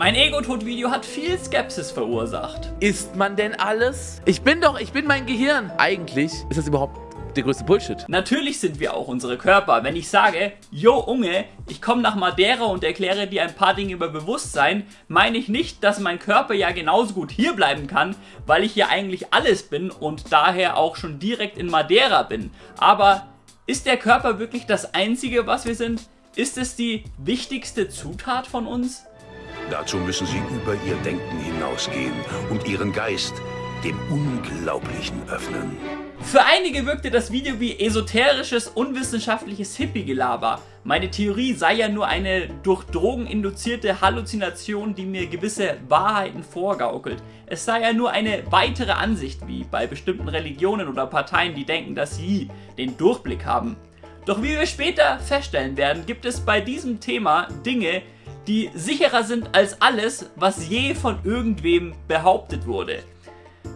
Mein Ego-Tod-Video hat viel Skepsis verursacht. Ist man denn alles? Ich bin doch, ich bin mein Gehirn. Eigentlich ist das überhaupt der größte Bullshit. Natürlich sind wir auch unsere Körper. Wenn ich sage, yo Unge, ich komme nach Madeira und erkläre dir ein paar Dinge über Bewusstsein, meine ich nicht, dass mein Körper ja genauso gut hier bleiben kann, weil ich ja eigentlich alles bin und daher auch schon direkt in Madeira bin. Aber ist der Körper wirklich das Einzige, was wir sind? Ist es die wichtigste Zutat von uns? Dazu müssen Sie über Ihr Denken hinausgehen und Ihren Geist dem Unglaublichen öffnen. Für einige wirkte das Video wie esoterisches, unwissenschaftliches Hippie-Gelaber. Meine Theorie sei ja nur eine durch Drogen induzierte Halluzination, die mir gewisse Wahrheiten vorgaukelt. Es sei ja nur eine weitere Ansicht, wie bei bestimmten Religionen oder Parteien, die denken, dass sie den Durchblick haben. Doch wie wir später feststellen werden, gibt es bei diesem Thema Dinge, die sicherer sind als alles, was je von irgendwem behauptet wurde.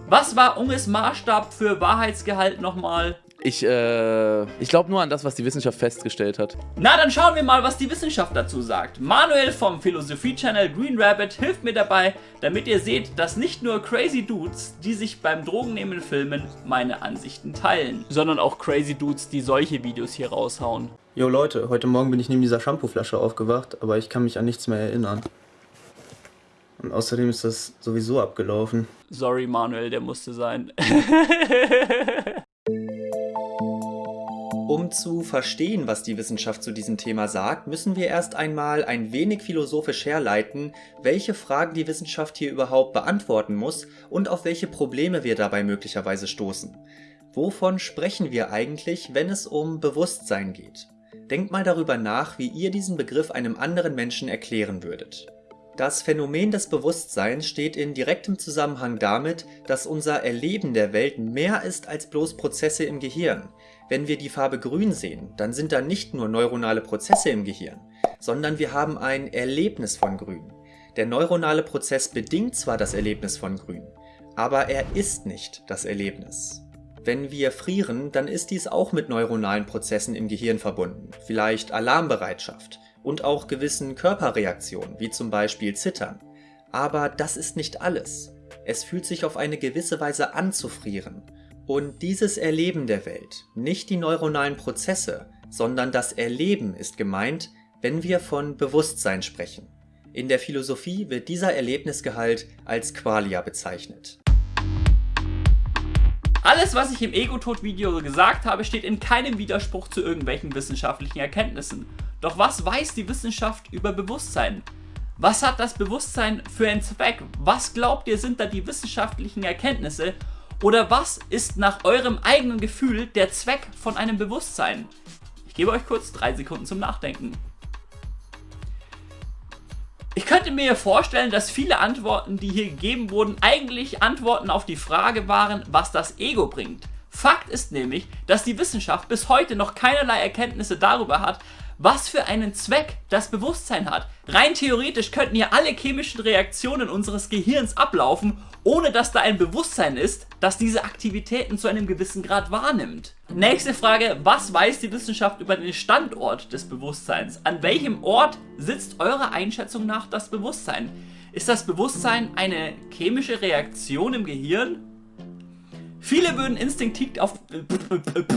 Was war Unges Maßstab für Wahrheitsgehalt nochmal? Ich, äh, ich glaube nur an das, was die Wissenschaft festgestellt hat. Na, dann schauen wir mal, was die Wissenschaft dazu sagt. Manuel vom Philosophie-Channel Green Rabbit hilft mir dabei, damit ihr seht, dass nicht nur crazy Dudes, die sich beim Drogennehmen filmen, meine Ansichten teilen, sondern auch crazy Dudes, die solche Videos hier raushauen. Jo Leute, heute Morgen bin ich neben dieser Shampooflasche aufgewacht, aber ich kann mich an nichts mehr erinnern. Und außerdem ist das sowieso abgelaufen. Sorry Manuel, der musste sein. Um zu verstehen, was die Wissenschaft zu diesem Thema sagt, müssen wir erst einmal ein wenig philosophisch herleiten, welche Fragen die Wissenschaft hier überhaupt beantworten muss und auf welche Probleme wir dabei möglicherweise stoßen. Wovon sprechen wir eigentlich, wenn es um Bewusstsein geht? Denkt mal darüber nach, wie ihr diesen Begriff einem anderen Menschen erklären würdet. Das Phänomen des Bewusstseins steht in direktem Zusammenhang damit, dass unser Erleben der Welt mehr ist als bloß Prozesse im Gehirn. Wenn wir die Farbe grün sehen, dann sind da nicht nur neuronale Prozesse im Gehirn, sondern wir haben ein Erlebnis von grün. Der neuronale Prozess bedingt zwar das Erlebnis von grün, aber er ist nicht das Erlebnis. Wenn wir frieren, dann ist dies auch mit neuronalen Prozessen im Gehirn verbunden, vielleicht Alarmbereitschaft, und auch gewissen Körperreaktionen, wie zum Beispiel Zittern. Aber das ist nicht alles. Es fühlt sich auf eine gewisse Weise an zu frieren. Und dieses Erleben der Welt, nicht die neuronalen Prozesse, sondern das Erleben ist gemeint, wenn wir von Bewusstsein sprechen. In der Philosophie wird dieser Erlebnisgehalt als Qualia bezeichnet. Alles, was ich im Ego-Tod-Video gesagt habe, steht in keinem Widerspruch zu irgendwelchen wissenschaftlichen Erkenntnissen. Doch was weiß die Wissenschaft über Bewusstsein? Was hat das Bewusstsein für einen Zweck? Was glaubt ihr sind da die wissenschaftlichen Erkenntnisse? Oder was ist nach eurem eigenen Gefühl der Zweck von einem Bewusstsein? Ich gebe euch kurz drei Sekunden zum Nachdenken. Ich könnte mir vorstellen, dass viele Antworten, die hier gegeben wurden, eigentlich Antworten auf die Frage waren, was das Ego bringt. Fakt ist nämlich, dass die Wissenschaft bis heute noch keinerlei Erkenntnisse darüber hat, was für einen Zweck das Bewusstsein hat. Rein theoretisch könnten hier alle chemischen Reaktionen unseres Gehirns ablaufen, ohne dass da ein Bewusstsein ist, das diese Aktivitäten zu einem gewissen Grad wahrnimmt. Nächste Frage, was weiß die Wissenschaft über den Standort des Bewusstseins? An welchem Ort sitzt eurer Einschätzung nach das Bewusstsein? Ist das Bewusstsein eine chemische Reaktion im Gehirn Viele würden instinktiv auf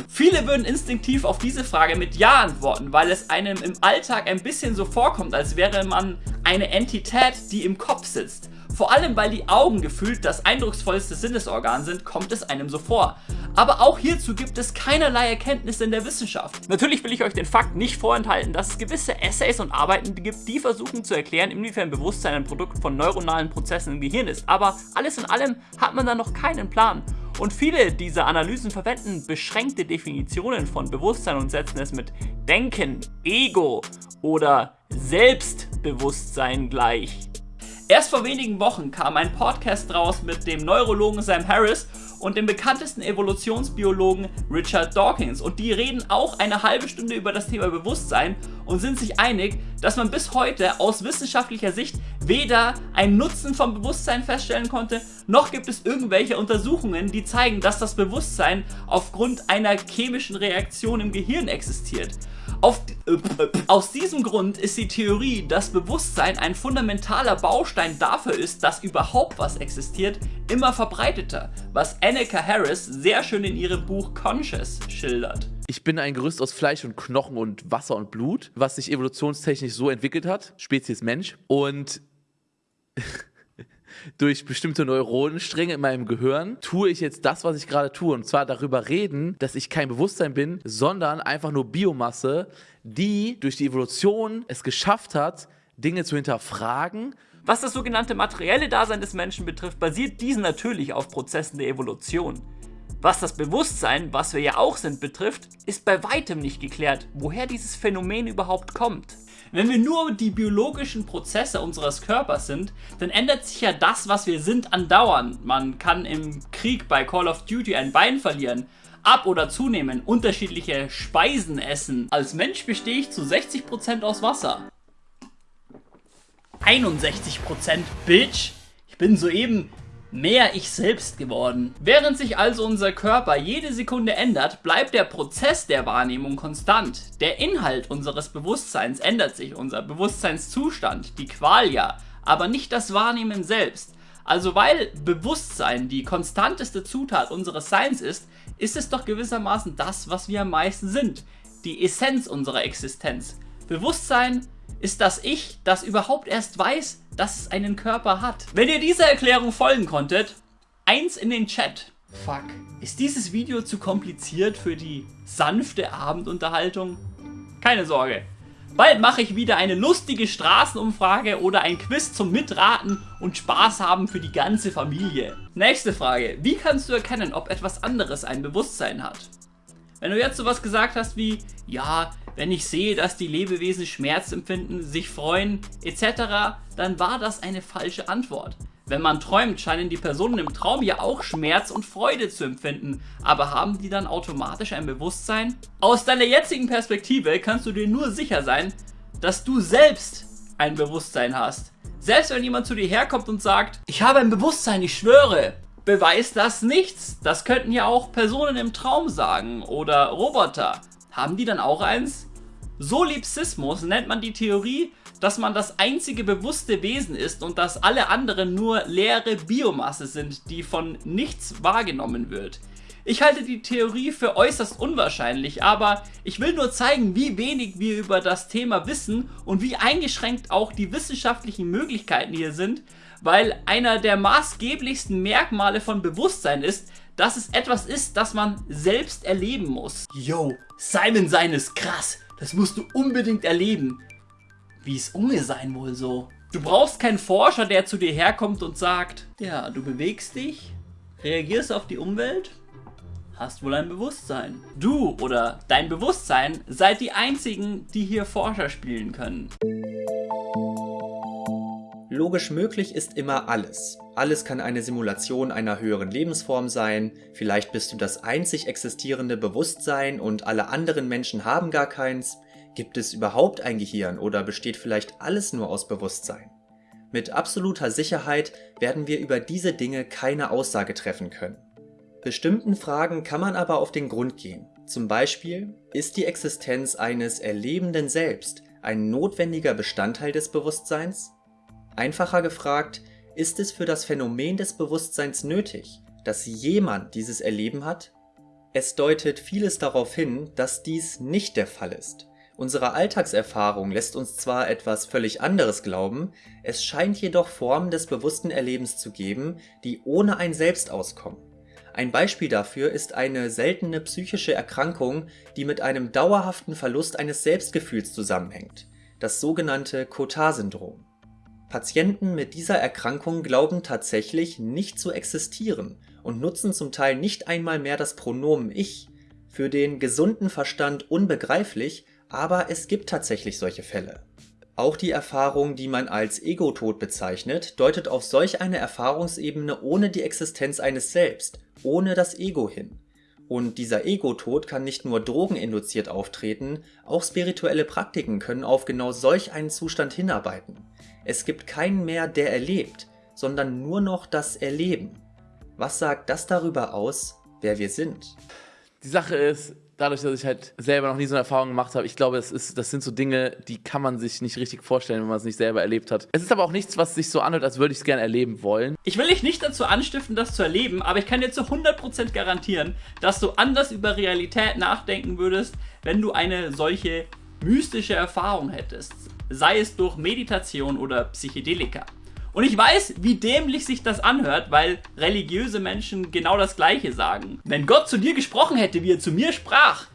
viele würden instinktiv auf diese Frage mit Ja antworten, weil es einem im Alltag ein bisschen so vorkommt, als wäre man eine Entität, die im Kopf sitzt. Vor allem, weil die Augen gefühlt das eindrucksvollste Sinnesorgan sind, kommt es einem so vor. Aber auch hierzu gibt es keinerlei Erkenntnisse in der Wissenschaft. Natürlich will ich euch den Fakt nicht vorenthalten, dass es gewisse Essays und Arbeiten gibt, die versuchen zu erklären, inwiefern Bewusstsein ein Produkt von neuronalen Prozessen im Gehirn ist. Aber alles in allem hat man da noch keinen Plan. Und viele dieser Analysen verwenden beschränkte Definitionen von Bewusstsein und setzen es mit Denken, Ego oder Selbstbewusstsein gleich. Erst vor wenigen Wochen kam ein Podcast raus mit dem Neurologen Sam Harris und dem bekanntesten Evolutionsbiologen Richard Dawkins. Und die reden auch eine halbe Stunde über das Thema Bewusstsein und sind sich einig, dass man bis heute aus wissenschaftlicher Sicht weder einen Nutzen vom Bewusstsein feststellen konnte, noch gibt es irgendwelche Untersuchungen, die zeigen, dass das Bewusstsein aufgrund einer chemischen Reaktion im Gehirn existiert. Auf, äh, aus diesem Grund ist die Theorie, dass Bewusstsein ein fundamentaler Baustein dafür ist, dass überhaupt was existiert, immer verbreiteter, was Annika Harris sehr schön in ihrem Buch Conscious schildert. Ich bin ein Gerüst aus Fleisch und Knochen und Wasser und Blut, was sich evolutionstechnisch so entwickelt hat, Spezies Mensch. Und durch bestimmte Neuronenstränge in meinem Gehirn tue ich jetzt das, was ich gerade tue. Und zwar darüber reden, dass ich kein Bewusstsein bin, sondern einfach nur Biomasse, die durch die Evolution es geschafft hat, Dinge zu hinterfragen. Was das sogenannte materielle Dasein des Menschen betrifft, basiert dies natürlich auf Prozessen der Evolution. Was das Bewusstsein, was wir ja auch sind, betrifft, ist bei weitem nicht geklärt, woher dieses Phänomen überhaupt kommt. Wenn wir nur die biologischen Prozesse unseres Körpers sind, dann ändert sich ja das, was wir sind, andauernd. Man kann im Krieg bei Call of Duty ein Bein verlieren, ab- oder zunehmen, unterschiedliche Speisen essen. Als Mensch bestehe ich zu 60% aus Wasser. 61% Bitch! Ich bin soeben mehr ich selbst geworden. Während sich also unser Körper jede Sekunde ändert, bleibt der Prozess der Wahrnehmung konstant. Der Inhalt unseres Bewusstseins ändert sich, unser Bewusstseinszustand, die Qualia, aber nicht das Wahrnehmen selbst. Also weil Bewusstsein die konstanteste Zutat unseres Seins ist, ist es doch gewissermaßen das, was wir am meisten sind. Die Essenz unserer Existenz. Bewusstsein ist das Ich, das überhaupt erst weiß, dass es einen Körper hat. Wenn ihr dieser Erklärung folgen konntet, eins in den Chat. Fuck. Ist dieses Video zu kompliziert für die sanfte Abendunterhaltung? Keine Sorge. Bald mache ich wieder eine lustige Straßenumfrage oder ein Quiz zum Mitraten und Spaß haben für die ganze Familie. Nächste Frage. Wie kannst du erkennen, ob etwas anderes ein Bewusstsein hat? Wenn du jetzt sowas gesagt hast wie, ja, wenn ich sehe, dass die Lebewesen Schmerz empfinden, sich freuen etc., dann war das eine falsche Antwort. Wenn man träumt, scheinen die Personen im Traum ja auch Schmerz und Freude zu empfinden, aber haben die dann automatisch ein Bewusstsein? Aus deiner jetzigen Perspektive kannst du dir nur sicher sein, dass du selbst ein Bewusstsein hast. Selbst wenn jemand zu dir herkommt und sagt, ich habe ein Bewusstsein, ich schwöre, beweist das nichts. Das könnten ja auch Personen im Traum sagen oder Roboter. Haben die dann auch eins? Solipsismus nennt man die Theorie, dass man das einzige bewusste Wesen ist und dass alle anderen nur leere Biomasse sind, die von nichts wahrgenommen wird. Ich halte die Theorie für äußerst unwahrscheinlich, aber ich will nur zeigen, wie wenig wir über das Thema wissen und wie eingeschränkt auch die wissenschaftlichen Möglichkeiten hier sind, weil einer der maßgeblichsten Merkmale von Bewusstsein ist, dass es etwas ist, das man selbst erleben muss. Yo, Simon sein ist krass. Das musst du unbedingt erleben. Wie es um mir sein wohl so. Du brauchst keinen Forscher, der zu dir herkommt und sagt, ja, du bewegst dich, reagierst auf die Umwelt, hast wohl ein Bewusstsein. Du oder dein Bewusstsein seid die einzigen, die hier Forscher spielen können. Logisch möglich ist immer alles. Alles kann eine Simulation einer höheren Lebensform sein, vielleicht bist du das einzig existierende Bewusstsein und alle anderen Menschen haben gar keins. Gibt es überhaupt ein Gehirn oder besteht vielleicht alles nur aus Bewusstsein? Mit absoluter Sicherheit werden wir über diese Dinge keine Aussage treffen können. Bestimmten Fragen kann man aber auf den Grund gehen. Zum Beispiel, ist die Existenz eines erlebenden Selbst ein notwendiger Bestandteil des Bewusstseins? Einfacher gefragt, ist es für das Phänomen des Bewusstseins nötig, dass jemand dieses Erleben hat? Es deutet vieles darauf hin, dass dies nicht der Fall ist. Unsere Alltagserfahrung lässt uns zwar etwas völlig anderes glauben, es scheint jedoch Formen des bewussten Erlebens zu geben, die ohne ein Selbst auskommen. Ein Beispiel dafür ist eine seltene psychische Erkrankung, die mit einem dauerhaften Verlust eines Selbstgefühls zusammenhängt, das sogenannte Cotard-Syndrom. Patienten mit dieser Erkrankung glauben tatsächlich nicht zu existieren und nutzen zum Teil nicht einmal mehr das Pronomen Ich, für den gesunden Verstand unbegreiflich, aber es gibt tatsächlich solche Fälle. Auch die Erfahrung, die man als Ego-Tod bezeichnet, deutet auf solch eine Erfahrungsebene ohne die Existenz eines Selbst, ohne das Ego hin. Und dieser Ego-Tod kann nicht nur drogeninduziert auftreten, auch spirituelle Praktiken können auf genau solch einen Zustand hinarbeiten. Es gibt keinen mehr, der erlebt, sondern nur noch das Erleben. Was sagt das darüber aus, wer wir sind? Die Sache ist, dadurch, dass ich halt selber noch nie so eine Erfahrung gemacht habe, ich glaube, das, ist, das sind so Dinge, die kann man sich nicht richtig vorstellen, wenn man es nicht selber erlebt hat. Es ist aber auch nichts, was sich so anhört, als würde ich es gerne erleben wollen. Ich will dich nicht dazu anstiften, das zu erleben, aber ich kann dir zu 100% garantieren, dass du anders über Realität nachdenken würdest, wenn du eine solche mystische Erfahrung hättest. Sei es durch Meditation oder Psychedelika. Und ich weiß, wie dämlich sich das anhört, weil religiöse Menschen genau das gleiche sagen. Wenn Gott zu dir gesprochen hätte, wie er zu mir sprach,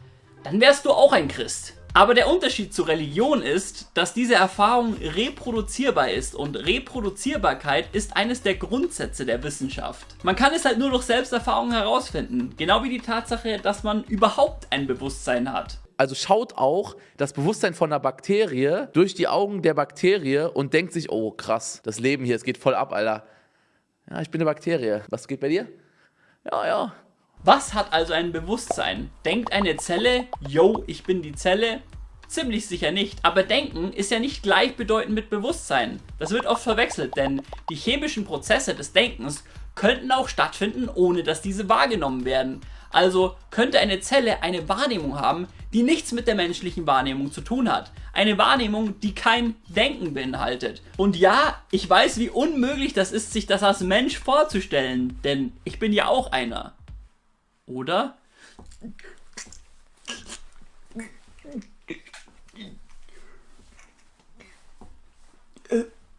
dann wärst du auch ein Christ. Aber der Unterschied zur Religion ist, dass diese Erfahrung reproduzierbar ist und Reproduzierbarkeit ist eines der Grundsätze der Wissenschaft. Man kann es halt nur durch Selbsterfahrung herausfinden, genau wie die Tatsache, dass man überhaupt ein Bewusstsein hat. Also schaut auch das Bewusstsein von einer Bakterie durch die Augen der Bakterie und denkt sich, oh krass, das Leben hier, es geht voll ab, Alter. Ja, ich bin eine Bakterie. Was geht bei dir? Ja, ja. Was hat also ein Bewusstsein? Denkt eine Zelle, yo, ich bin die Zelle? Ziemlich sicher nicht, aber Denken ist ja nicht gleichbedeutend mit Bewusstsein. Das wird oft verwechselt, denn die chemischen Prozesse des Denkens könnten auch stattfinden, ohne dass diese wahrgenommen werden. Also könnte eine Zelle eine Wahrnehmung haben, die nichts mit der menschlichen Wahrnehmung zu tun hat. Eine Wahrnehmung, die kein Denken beinhaltet. Und ja, ich weiß, wie unmöglich das ist, sich das als Mensch vorzustellen, denn ich bin ja auch einer. Oder?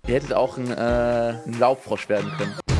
Ihr hättet auch ein, äh, ein Laubfrosch werden können.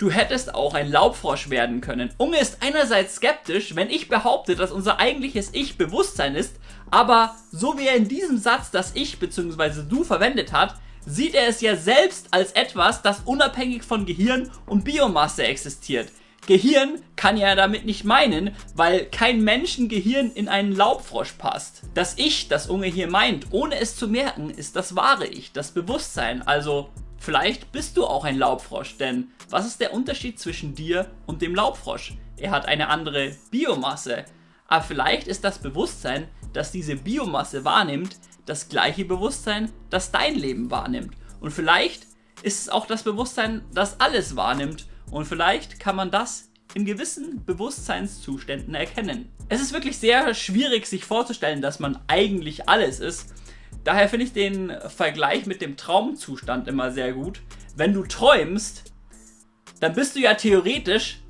Du hättest auch ein Laubfrosch werden können. Unge ist einerseits skeptisch, wenn ich behaupte, dass unser eigentliches Ich Bewusstsein ist, aber so wie er in diesem Satz das Ich bzw. du verwendet hat, sieht er es ja selbst als etwas, das unabhängig von Gehirn und Biomasse existiert. Gehirn kann er damit nicht meinen, weil kein Menschengehirn in einen Laubfrosch passt. Das Ich, das Unge hier meint, ohne es zu merken, ist das wahre Ich, das Bewusstsein. Also vielleicht bist du auch ein Laubfrosch, denn was ist der Unterschied zwischen dir und dem Laubfrosch? Er hat eine andere Biomasse. Aber vielleicht ist das Bewusstsein, das diese Biomasse wahrnimmt, das gleiche Bewusstsein, das dein Leben wahrnimmt. Und vielleicht ist es auch das Bewusstsein, das alles wahrnimmt und vielleicht kann man das in gewissen Bewusstseinszuständen erkennen. Es ist wirklich sehr schwierig sich vorzustellen, dass man eigentlich alles ist. Daher finde ich den Vergleich mit dem Traumzustand immer sehr gut. Wenn du träumst, dann bist du ja theoretisch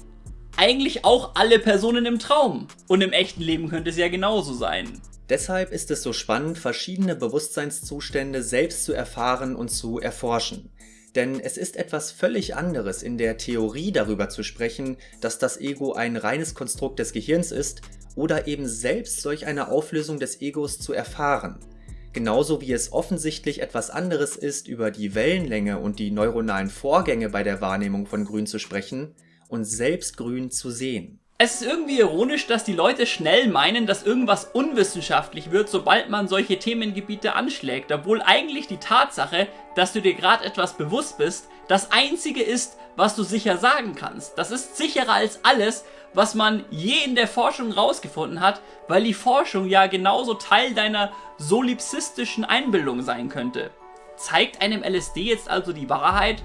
eigentlich auch alle Personen im Traum. Und im echten Leben könnte es ja genauso sein. Deshalb ist es so spannend, verschiedene Bewusstseinszustände selbst zu erfahren und zu erforschen. Denn es ist etwas völlig anderes, in der Theorie darüber zu sprechen, dass das Ego ein reines Konstrukt des Gehirns ist, oder eben selbst solch eine Auflösung des Egos zu erfahren. Genauso wie es offensichtlich etwas anderes ist, über die Wellenlänge und die neuronalen Vorgänge bei der Wahrnehmung von Grün zu sprechen und selbst Grün zu sehen. Es ist irgendwie ironisch, dass die Leute schnell meinen, dass irgendwas unwissenschaftlich wird, sobald man solche Themengebiete anschlägt, obwohl eigentlich die Tatsache, dass du dir gerade etwas bewusst bist, das einzige ist, was du sicher sagen kannst. Das ist sicherer als alles, was man je in der Forschung rausgefunden hat, weil die Forschung ja genauso Teil deiner solipsistischen Einbildung sein könnte. Zeigt einem LSD jetzt also die Wahrheit?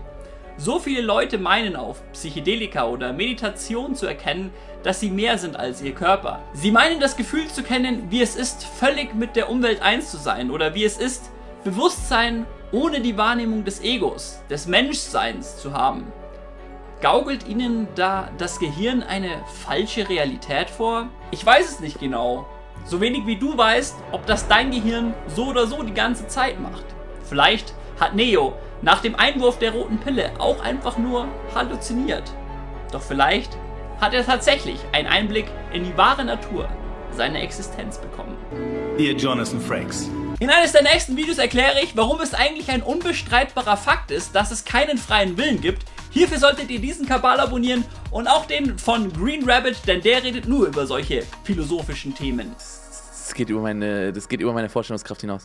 So viele Leute meinen auf Psychedelika oder Meditation zu erkennen, dass sie mehr sind als ihr Körper. Sie meinen das Gefühl zu kennen, wie es ist, völlig mit der Umwelt eins zu sein oder wie es ist, Bewusstsein ohne die Wahrnehmung des Egos, des Menschseins zu haben. Gaukelt ihnen da das Gehirn eine falsche Realität vor? Ich weiß es nicht genau. So wenig wie du weißt, ob das dein Gehirn so oder so die ganze Zeit macht. Vielleicht hat Neo nach dem Einwurf der roten Pille auch einfach nur halluziniert. Doch vielleicht hat er tatsächlich einen Einblick in die wahre Natur seiner Existenz bekommen. Ihr Jonathan Frakes. In eines der nächsten Videos erkläre ich, warum es eigentlich ein unbestreitbarer Fakt ist, dass es keinen freien Willen gibt. Hierfür solltet ihr diesen Kabal abonnieren und auch den von Green Rabbit, denn der redet nur über solche philosophischen Themen. Das geht über meine, das geht über meine Vorstellungskraft hinaus.